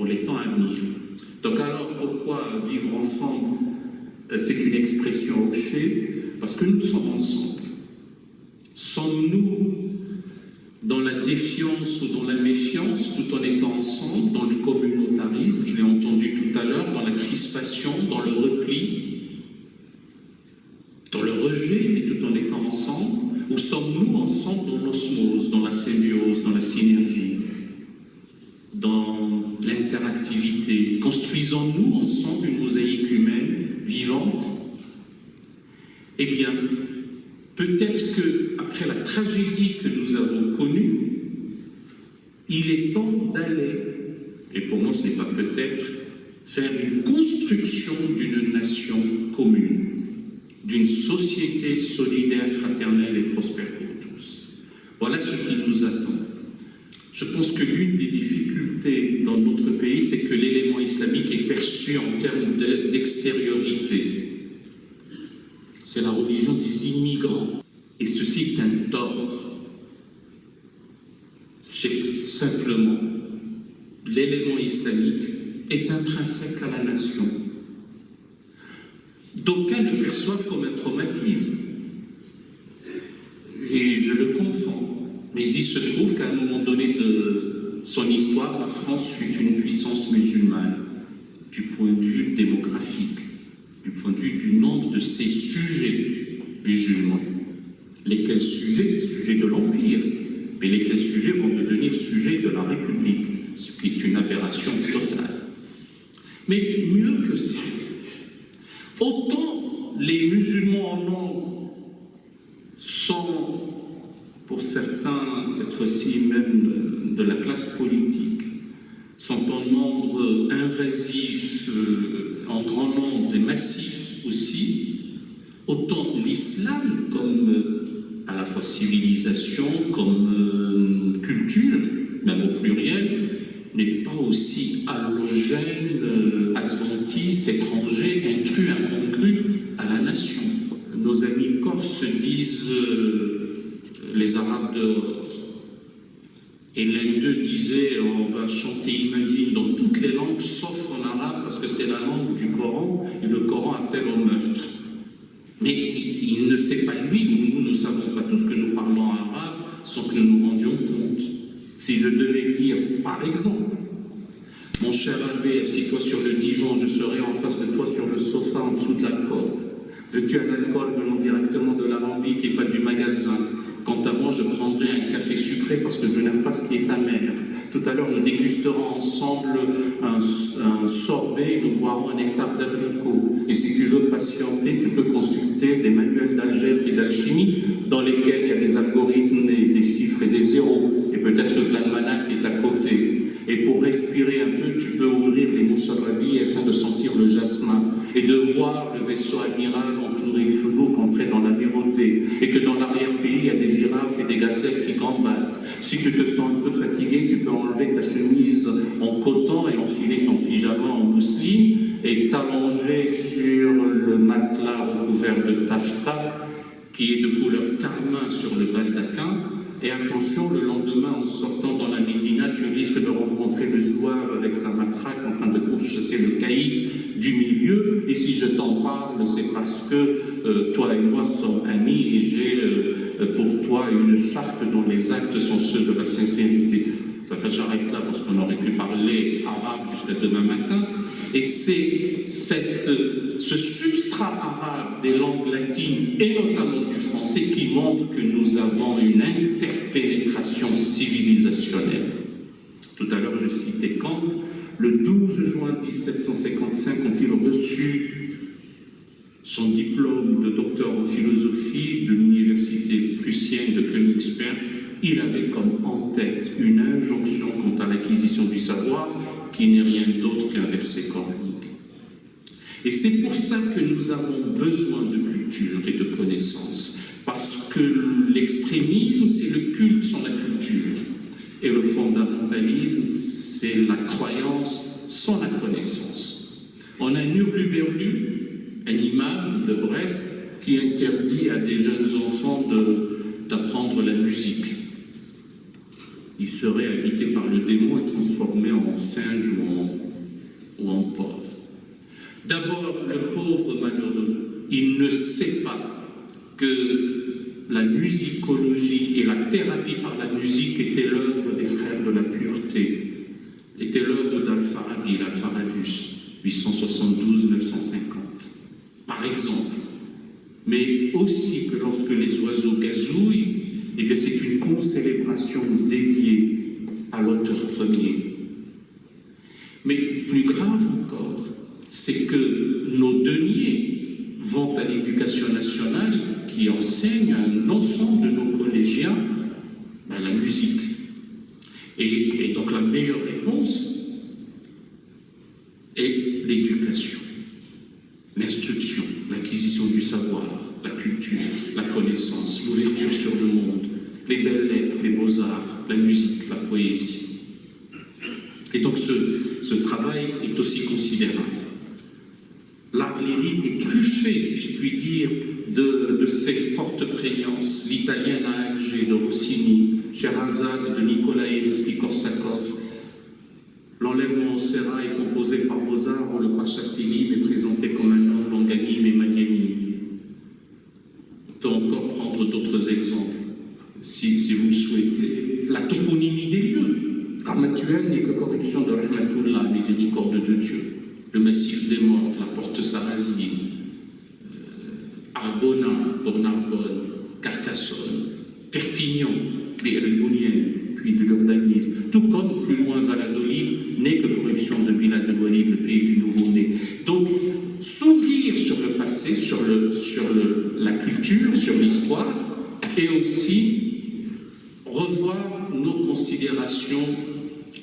les temps à venir. Donc alors, pourquoi vivre ensemble C'est une expression objet, parce que nous sommes ensemble. Sommes-nous dans la défiance ou dans la méfiance, tout en étant ensemble, dans le communautarisme, je l'ai entendu tout à l'heure, dans la crispation, dans le repli, dans le rejet, mais tout en étant ensemble, ou sommes-nous ensemble dans l'osmose, dans la symbiose, dans la synergie, dans Construisons-nous ensemble une mosaïque humaine vivante? Eh bien, peut-être qu'après la tragédie que nous avons connue, il est temps d'aller, et pour moi ce n'est pas peut-être, faire une construction d'une nation commune, d'une société solidaire, fraternelle et prospère pour tous. Voilà ce qui nous attend. Je pense que l'une des difficultés dans notre pays, c'est que l'élément islamique est perçu en termes d'extériorité. C'est la religion des immigrants. Et ceci est un tort. C'est simplement l'élément islamique est intrinsèque à la nation. D'aucuns le perçoivent comme un traumatisme. Et je le comprends. Mais il se trouve qu'à un moment donné de son histoire, la France fut une puissance musulmane du point de vue démographique du point de vue du nombre de ces sujets musulmans. Lesquels sujets? Sujets de l'Empire, mais lesquels sujets vont devenir sujets de la République, ce qui est une aberration totale. Mais mieux que ça, autant les musulmans en nombre sont, pour certains, cette fois-ci même de la classe politique, sont en nombre invasif, euh, en grand nombre et massif aussi, autant l'islam comme euh, à la fois civilisation, comme euh, culture, même au pluriel, n'est pas aussi allogène, adventiste, étranger, intrus, incongru à la nation. Nos amis corses disent les Arabes de et l'un d'eux disait, on va chanter Imagine dans toutes les langues, sauf en arabe, parce que c'est la langue du Coran, et le Coran appelle au meurtre. Mais il, ne sait pas lui, ou nous ne savons pas tous que nous parlons arabe sans que nous nous rendions compte. Si je devais dire, par exemple, mon cher abbé, assis-toi sur le divan, je serai en face de toi sur le sofa en dessous de la côte. Veux-tu un alcool venant directement de l'alambic et pas du magasin? Quant à moi, je prendrai un café sucré parce que je n'aime pas ce qui est amer. Tout à l'heure, nous dégusterons ensemble un, sorbet, nous boirons un nectar d'abricot. Et si tu veux patienter, tu peux consulter des manuels d'algèbre et d'alchimie dans lesquels il y a des algorithmes, et des chiffres et des zéros. Et peut-être que l'almanach est à côté. Et pour respirer un peu, tu peux ouvrir les moussarabi afin de sentir le jasmin et de voir le vaisseau amiral entouré de floues entrer dans l'amirauté et que dans l'arrière-pays, il y a des girafes et des gazelles qui gambadent. Si tu te sens un peu fatigué, tu peux enlever ta chemise en coton et enfiler ton pyjama en mousseline et t'allonger sur le matelas recouvert de taffeta qui est de couleur carmin sur le baldaquin et attention, le lendemain, en sortant dans la Médina, tu risques de rencontrer le zouave avec sa matraque en train de pourchasser le caïd du milieu. Et si je t'en parle, c'est parce que euh, toi et moi sommes amis et j'ai euh, pour toi une charte dont les actes sont ceux de la sincérité. Enfin, j'arrête là parce qu'on aurait pu parler arabe jusqu'à demain matin. Et c'est ce substrat arabe des langues latines, et notamment du français, qui montre que nous avons une interpénétration civilisationnelle. Tout à l'heure, je citais Kant. Le 12 juin 1755, quand il reçu son diplôme de docteur en philosophie de l'université prussienne de Königsberg, il avait comme en tête une injonction quant à l'acquisition du savoir qui n'est rien d'autre qu'un verset coranique. Et c'est pour ça que nous avons besoin de culture et de connaissances, parce que l'extrémisme, c'est le culte sans la culture, et le fondamentalisme, c'est la croyance sans la connaissance. On a Nurluberlu, un imam de Brest, qui interdit à des jeunes enfants d'apprendre la musique. Ils seraient habités par le démon et transformés en singe ou en, ou en porc. D'abord, le pauvre malheureux, il ne sait pas que la musicologie et la thérapie par la musique étaient l'œuvre des frères de la pureté, était l'œuvre d'Al-Farabi, l'Al-Farabus, 872-950, par exemple. Mais aussi que lorsque les oiseaux gazouillent, eh c'est une concélébration dédiée à l'auteur premier. Mais plus grave encore, c'est que nos deniers vont à l'éducation nationale qui enseigne à un ensemble de nos collégiens ben, la musique. Et, donc la meilleure réponse est l'éducation, l'instruction, l'acquisition du savoir, la culture, la connaissance, l'ouverture sur le monde, les belles lettres, les beaux-arts, la musique, la poésie. Et donc ce travail est aussi considérable. Si je puis dire, de, ces fortes prégnances. L'italienne à Alger de Rossini, Sherazade de Nikolai Rimsky-Korsakov. L'enlèvement au Serra est composé par Mozart où le Pacha Selim est présenté comme un homme longanime et magnanime. On peut encore prendre d'autres exemples, si, si, vous souhaitez. La toponymie des lieux. Ramatuel n'est que corruption de Rahmatullah, miséricorde de Dieu le massif des morts, la porte sarrasine, euh, Arbona pour Narbonne, Carcassonne, Perpignan, Bounien, puis de l'urbanisme, tout comme plus loin Valladolid n'est que corruption de Villa de le pays du nouveau-né. Donc, s'ouvrir sur le passé, sur, le, sur la culture, sur l'histoire, et aussi revoir nos considérations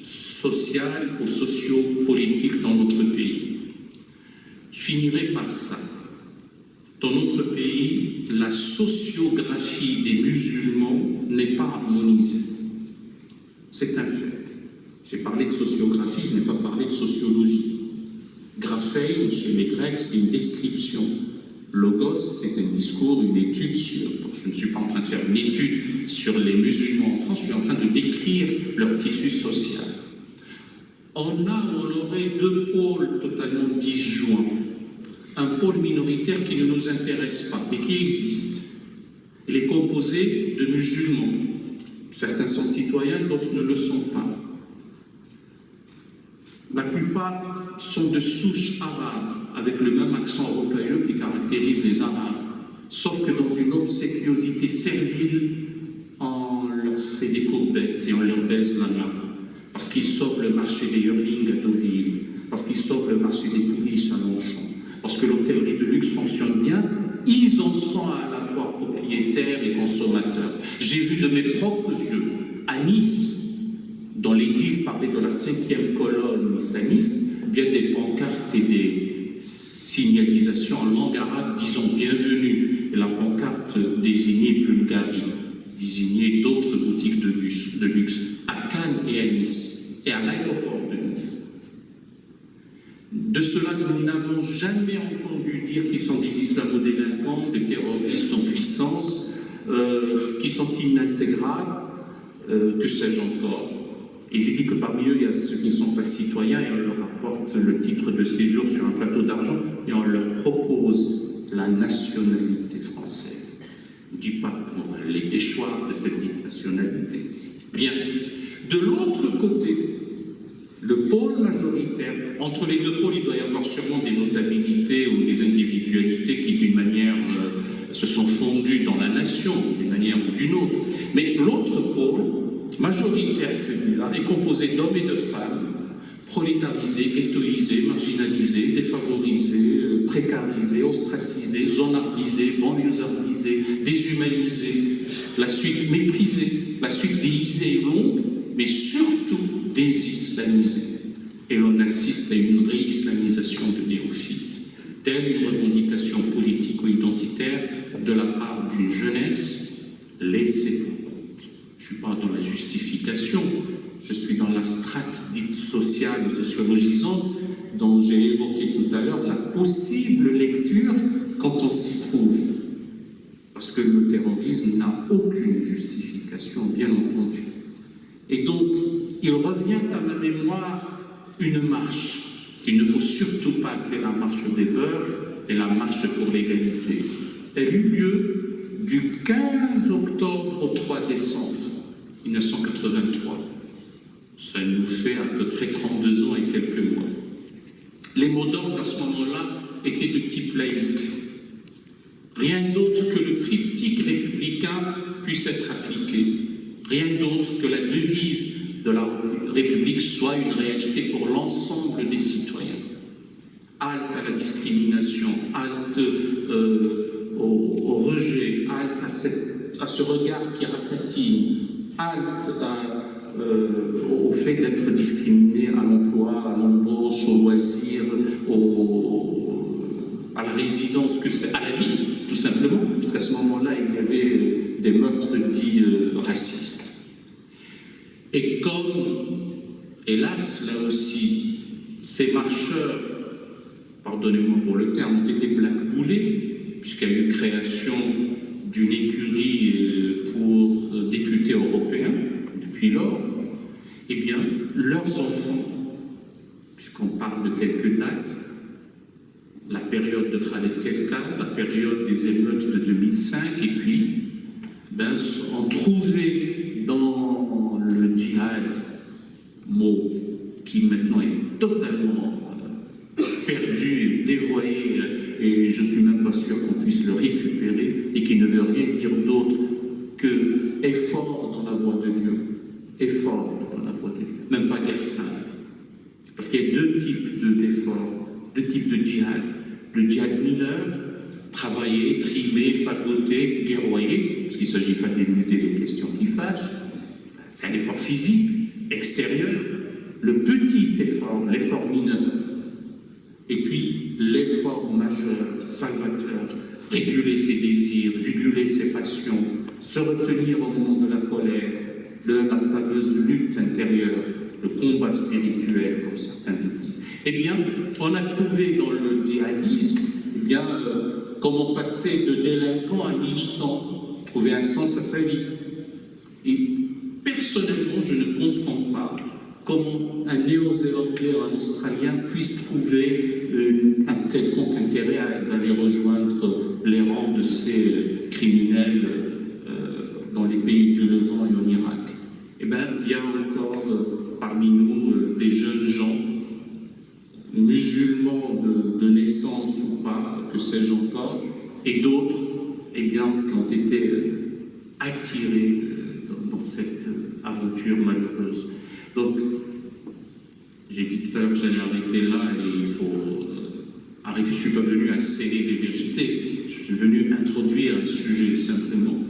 sociales ou socio-politiques dans notre pays. Je finirai par ça. Dans notre pays, la sociographie des musulmans n'est pas harmonisée. C'est un fait. J'ai parlé de sociographie, je n'ai pas parlé de sociologie. Graphein, chez les Grecs, c'est une description. Logos, c'est un discours, une étude sur... je ne suis pas en train de faire une étude sur les musulmans en France, je suis en train de décrire leur tissu social on a, on aurait deux pôles totalement disjoints. Un pôle minoritaire qui ne nous intéresse pas, mais qui existe. Il est composé de musulmans. Certains sont citoyens, d'autres ne le sont pas. La plupart sont de souche arabe, avec le même accent européen qui caractérise les Arabes. Sauf que dans une obséquiosité servile, on leur fait des courbettes et on leur baise la main parce qu'ils sauvent le marché des Hurling à Deauville, parce qu'ils sauvent le marché des pouliches à Longchamp, parce que l'hôtellerie de luxe fonctionne bien, ils en sont à la fois propriétaires et consommateurs. J'ai vu de mes propres yeux, à Nice, dans les deals parlaient de la cinquième colonne islamiste, bien des pancartes et des signalisations en langue arabe disant bienvenue, et la pancarte désignait Bulgarie, désignait d'autres boutiques de luxe à Cannes et à Nice, et à l'aéroport de Nice. De cela, nous n'avons jamais entendu dire qu'ils sont des islamo-délinquants, des terroristes en puissance, euh, qui sont inintégrables, euh, que sais-je encore. Et j'ai dit que parmi eux, il y a ceux qui ne sont pas citoyens et on leur apporte le titre de séjour sur un plateau d'argent et on leur propose la nationalité française. Je ne dis pas qu'on va les déchoir de cette nationalité. Bien. De l'autre côté, le pôle majoritaire, entre les deux pôles, il doit y avoir sûrement des notabilités ou des individualités qui, d'une manière, euh, se sont fondues dans la nation, d'une manière ou d'une autre. Mais l'autre pôle, majoritaire celui-là, est composé d'hommes et de femmes, prolétarisés, ghettoisés, marginalisés, défavorisés, euh, précarisés, ostracisés, zonardisés, banlieusardisés, déshumanisés, la suite méprisée, la suite déguisée et longue, mais surtout désislamisée. Et l'on assiste à une réislamisation de néophytes, telle une revendication politico-identitaire de la part d'une jeunesse laissée pour compte. Je ne suis pas dans la justification, je suis dans la strate dite sociale sociologisante dont j'ai évoqué tout à l'heure la possible lecture quand on s'y trouve. Parce que le terrorisme n'a aucune justification, bien entendu. Et donc, il revient à ma mémoire une marche qu'il ne faut surtout pas appeler la marche des beurs, et la marche pour l'égalité. Elle eut lieu du 15 octobre au 3 décembre 1983. Ça nous fait à peu près 32 ans et quelques mois. Les mots d'ordre à ce moment-là étaient de type laïque. Rien d'autre que le triptyque républicain puisse être appliqué. Rien d'autre que la devise de la République soit une réalité pour l'ensemble des citoyens. Halte à la discrimination, halte euh, au, rejet, halte à, ce regard qui ratatine, halte euh, au fait d'être discriminé à l'emploi, à l'embauche, au loisir, à la résidence, que à la vie, tout simplement, parce qu'à ce moment-là, il y avait des meurtres dits euh, racistes. Et comme, hélas, là aussi, ces marcheurs, pardonnez-moi pour le terme, ont été blackboulés, puisqu'il y a eu création d'une écurie euh, pour euh, députés européens depuis lors, eh bien, leurs enfants, puisqu'on parle de quelques dates, la période de Khaled Kelka, la période des émeutes de 2005, et puis, ben, ont trouvé djihad, mot qui maintenant est totalement perdu, dévoyé, et je ne suis même pas sûr qu'on puisse le récupérer, et qui ne veut rien dire d'autre que effort dans la voie de Dieu. Effort dans la voie de Dieu. Même pas guerre sainte. Parce qu'il y a deux types d'efforts, deux types de djihad. Le djihad mineur, travailler, trimer, fagoter, guerroyer, parce qu'il ne s'agit pas d'éluder les questions qui fâchent, c'est un effort physique, extérieur. Le petit effort, l'effort mineur, et puis l'effort majeur, salvateur, réguler ses désirs, juguler ses passions, se retenir au moment de la colère, la fameuse lutte intérieure, le combat spirituel, comme certains le disent. Eh bien, on a trouvé dans le djihadisme, eh bien, euh, comment passer de délinquant à militant, trouver un sens à sa vie. Et comment un néo-zélandais un australien puisse trouver euh, un quelconque intérêt à aller rejoindre les rangs de ces criminels euh, dans les pays du Levant et en Irak? Eh bien, il y a encore euh, parmi nous des jeunes gens, musulmans de, naissance ou pas, que sais-je encore, et d'autres, eh bien, qui ont été attirés dans cette aventure malheureuse. Donc, j'ai dit tout à l'heure que j'allais arrêter là et il faut euh, arrêter. Je ne suis pas venu à sceller des vérités, je suis venu introduire un sujet simplement.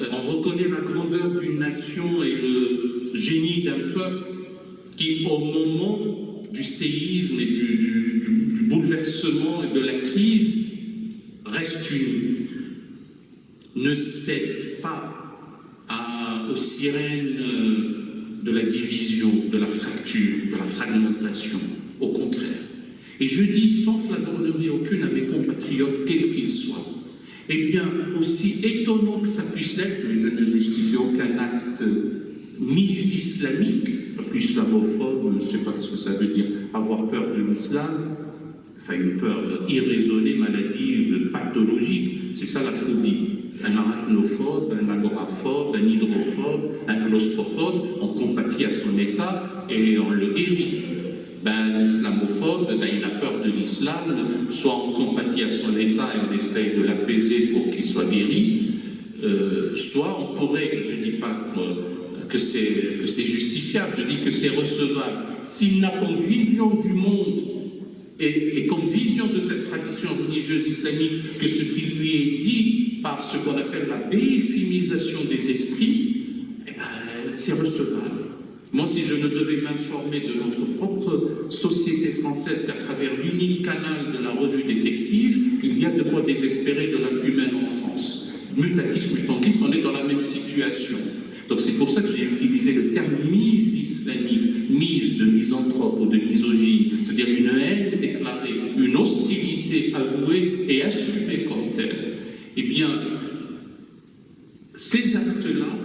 Euh, on reconnaît la grandeur d'une nation et le génie d'un peuple qui, au moment du séisme et du, bouleversement et de la crise, reste uni, ne cède pas aux sirènes euh, de la division, de la fracture, de la fragmentation. Au contraire. Et je dis sans flagornerie aucune à mes compatriotes, quels qu'ils soient. Eh bien, aussi étonnant que ça puisse l'être, mais je ne justifie aucun acte ni islamique, parce qu'islamophobe, je ne sais pas ce que ça veut dire, avoir peur de l'islam, enfin une peur irraisonnée, maladive, pathologique, c'est ça la phobie un arachnophobe, un agoraphobe, un hydrophobe, un claustrophobe, on compatit à son état et on le guérit. Ben, l'islamophobe, ben, il a peur de l'islam, soit on compatit à son état et on essaye de l'apaiser pour qu'il soit guéri, euh, soit on pourrait, je ne dis pas que, que c'est justifiable, je dis que c'est recevable. S'il n'a comme vision du monde et, comme vision de cette tradition religieuse islamique que ce qui lui est dit par ce qu'on appelle la béféminisation des esprits, eh ben, c'est recevable. Moi, si je ne devais m'informer de notre propre société française qu'à travers l'unique canal de la revue détective, il y a de quoi désespérer de la humaine en France. Mutatis mutandis, on est dans la même situation. Donc c'est pour ça que j'ai utilisé le terme mise islamique, mise de misanthrope ou de misogyne, c'est-à-dire une haine déclarée, une hostilité avouée et assumée comme telle. Eh bien, ces actes-là,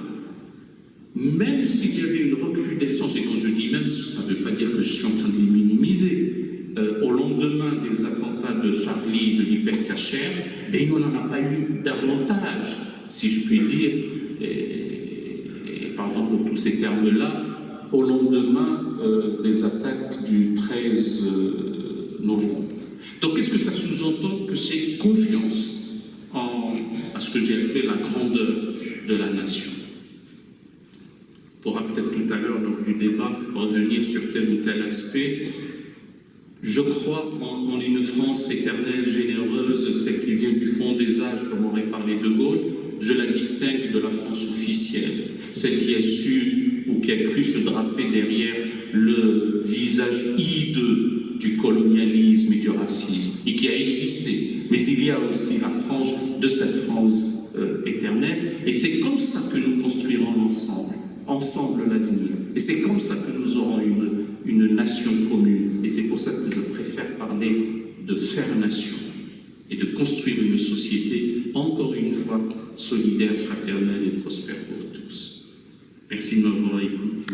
même s'il y avait une recrudescence, et quand je dis même, ça ne veut pas dire que je suis en train de les minimiser, euh, au lendemain des attentats de Charlie, de l'hypercacher, ben, on n'en a pas eu davantage, si je puis dire, et, et pardon pour tous ces termes-là, au lendemain euh, des attaques du 13 euh, novembre. Donc qu'est-ce que ça sous-entend Que c'est confiance en, à ce que j'ai appelé la grandeur de la nation? On pourra peut-être tout à l'heure, lors du débat, revenir sur tel ou tel aspect. Je crois en, en une France éternelle, généreuse, celle qui vient du fond des âges, comme aurait parlé De Gaulle. Je la distingue de la France officielle, celle qui a su ou qui a cru se draper derrière le visage hideux du colonialisme et du racisme, et qui a existé. Mais il y a aussi la frange de cette France euh, éternelle, et c'est comme ça que nous construirons ensemble, ensemble l'avenir. Et c'est comme ça que nous aurons une, une nation commune. Et c'est pour ça que je préfère parler de faire nation et de construire une société, encore une fois, solidaire, fraternelle et prospère pour tous. Merci de m'avoir écouté.